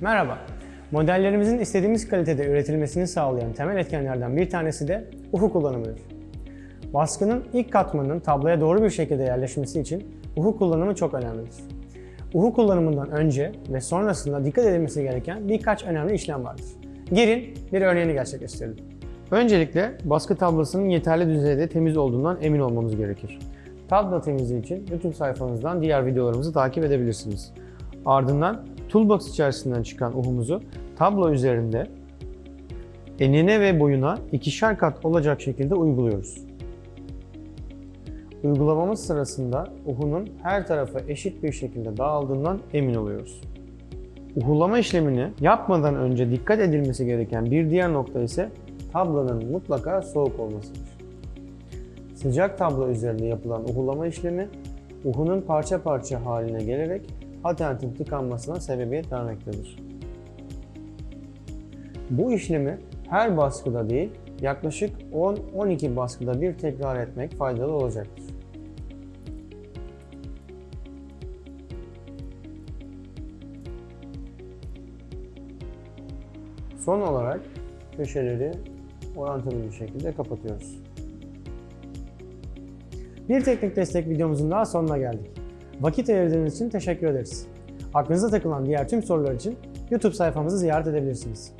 Merhaba. Modellerimizin istediğimiz kalitede üretilmesini sağlayan temel etkenlerden bir tanesi de uhu kullanımıdır. Baskının ilk katmanının tabloya doğru bir şekilde yerleşmesi için uhu kullanımı çok önemlidir. Uhu kullanımından önce ve sonrasında dikkat edilmesi gereken birkaç önemli işlem vardır. Gelin bir örneğini gerçekleştirelim. Öncelikle baskı tablosunun yeterli düzeyde temiz olduğundan emin olmamız gerekir. Tablo temizliği için YouTube sayfamızdan diğer videolarımızı takip edebilirsiniz. Ardından Toolbox içerisinden çıkan uhumuzu tablo üzerinde enine ve boyuna ikişer kat olacak şekilde uyguluyoruz. Uygulamamız sırasında uhunun her tarafa eşit bir şekilde dağıldığından emin oluyoruz. Uhulama işlemini yapmadan önce dikkat edilmesi gereken bir diğer nokta ise tablonun mutlaka soğuk olmasıdır. Sıcak tablo üzerinde yapılan uhulama işlemi uhunun parça parça haline gelerek atentin tıkanmasına sebebiyet vermektedir. Bu işlemi her baskıda değil, yaklaşık 10-12 baskıda bir tekrar etmek faydalı olacaktır. Son olarak köşeleri orantılı bir şekilde kapatıyoruz. Bir teknik destek videomuzun daha sonuna geldik. Vakit ayırdığınız için teşekkür ederiz. Aklınıza takılan diğer tüm sorular için YouTube sayfamızı ziyaret edebilirsiniz.